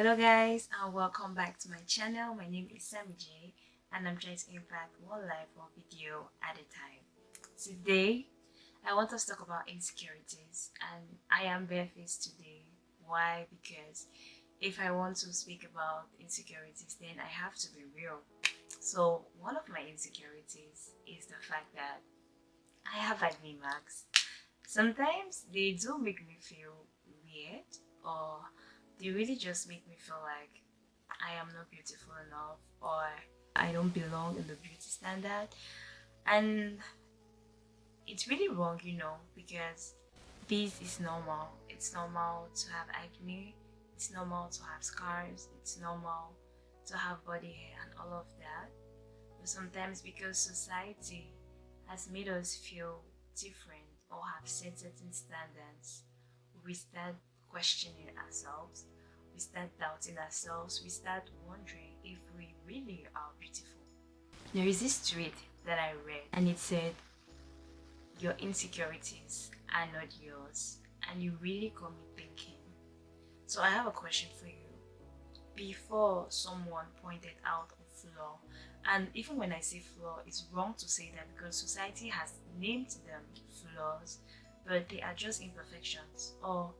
Hello guys and welcome back to my channel. My name is Sammy J and I'm trying to impact one life one video at a time. Today I want us to talk about insecurities and I am barefaced today. Why? Because if I want to speak about insecurities then I have to be real. So one of my insecurities is the fact that I have acne marks. Sometimes they do make me feel weird or they really just make me feel like I am not beautiful enough or I don't belong in the beauty standard. And it's really wrong you know because this is normal. It's normal to have acne. It's normal to have scars. It's normal to have body hair and all of that. But sometimes because society has made us feel different or have set certain standards we start questioning ourselves, we start doubting ourselves, we start wondering if we really are beautiful. There is this tweet that I read and it said, Your insecurities are not yours, and you really got me thinking. So I have a question for you. Before someone pointed out a flaw, and even when I say flaw, it's wrong to say that because society has named them flaws, but they are just imperfections or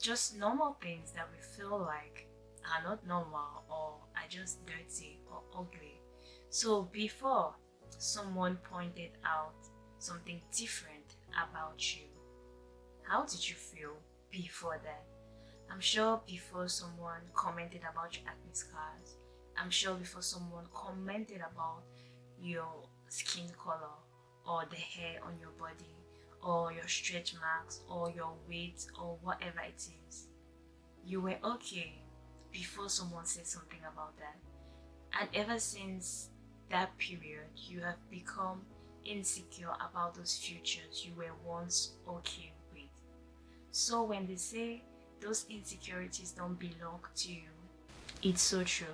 just normal things that we feel like are not normal or are just dirty or ugly. So before someone pointed out something different about you, how did you feel before that? I'm sure before someone commented about your acne scars, I'm sure before someone commented about your skin color or the hair on your body or your stretch marks or your weight or whatever it is. You were okay before someone said something about that. And ever since that period, you have become insecure about those futures you were once okay with. So when they say those insecurities don't belong to you, it's so true.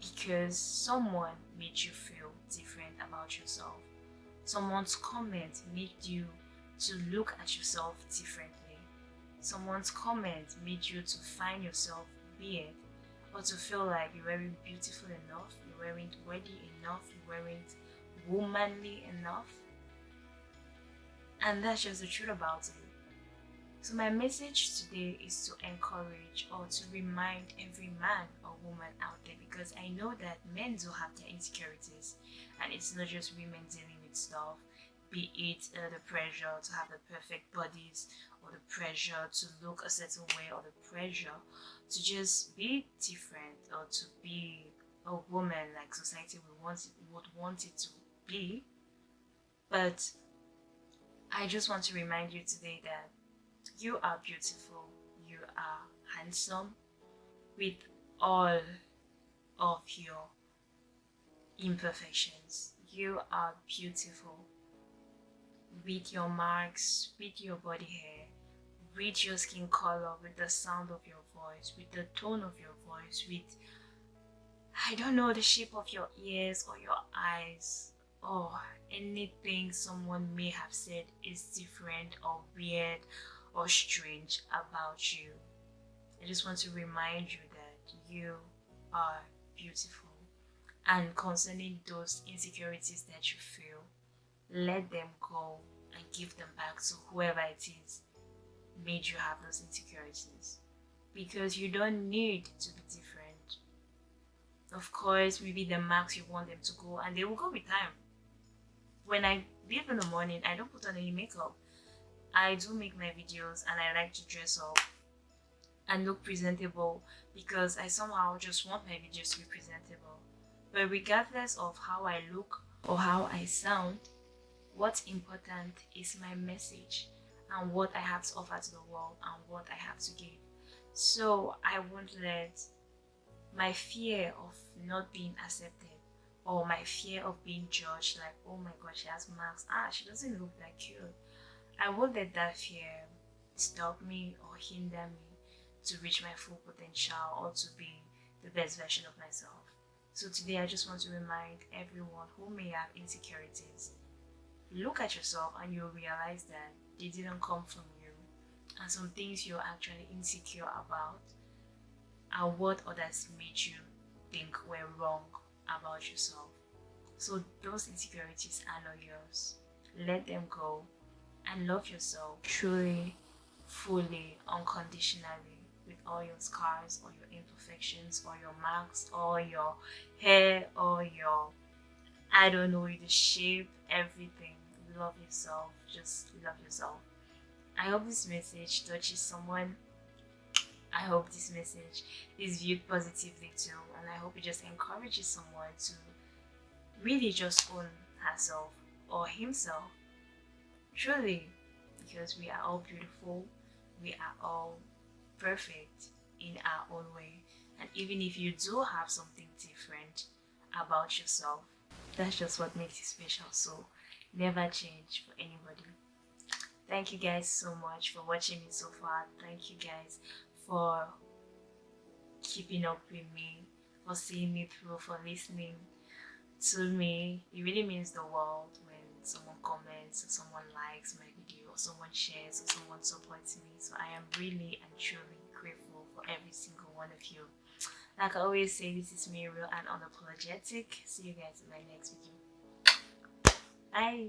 Because someone made you feel different about yourself. Someone's comment made you to look at yourself differently. Someone's comment made you to find yourself weird or to feel like you weren't beautiful enough, you weren't worthy enough, you weren't womanly enough. And that's just the truth about it. So my message today is to encourage or to remind every man or woman out there because I know that men do have their insecurities and it's not just women dealing with stuff be it uh, the pressure to have the perfect bodies or the pressure to look a certain way or the pressure to just be different or to be a woman like society would want it, would want it to be. But I just want to remind you today that you are beautiful you are handsome with all of your imperfections. You are beautiful with your marks, with your body hair, with your skin color, with the sound of your voice, with the tone of your voice, with, I don't know, the shape of your ears or your eyes, or anything someone may have said is different or weird or strange about you. I just want to remind you that you are beautiful. And concerning those insecurities that you feel, let them go and give them back to whoever it is made you have those insecurities. Because you don't need to be different. Of course maybe the marks you want them to go and they will go with time. When i leave in the morning i don't put on any makeup. I do make my videos and i like to dress up and look presentable because i somehow just want my videos to be presentable. But regardless of how i look or how i sound What's important is my message and what I have to offer to the world and what I have to give. So I won't let my fear of not being accepted or my fear of being judged like, oh my god, she has marks. Ah, she doesn't look like you. I won't let that fear stop me or hinder me to reach my full potential or to be the best version of myself. So today I just want to remind everyone who may have insecurities look at yourself and you'll realize that they didn't come from you and some things you're actually insecure about are what others made you think were wrong about yourself. So those insecurities are not yours. Let them go and love yourself truly, fully, unconditionally with all your scars or your imperfections or your marks or your hair or your I don't know the shape, everything. Love yourself. Just love yourself. I hope this message touches someone. I hope this message is viewed positively too, and I hope it just encourages someone to really just own herself or himself. Truly, because we are all beautiful, we are all perfect in our own way. And even if you do have something different about yourself, that's just what makes you special. So never change for anybody. Thank you guys so much for watching me so far. Thank you guys for keeping up with me, for seeing me through, for listening to me. It really means the world when someone comments or someone likes my video or someone shares or someone supports me. So I am really and truly grateful for every single one of you. Like I always say, this is me real and unapologetic. See you guys in my next video. Bye.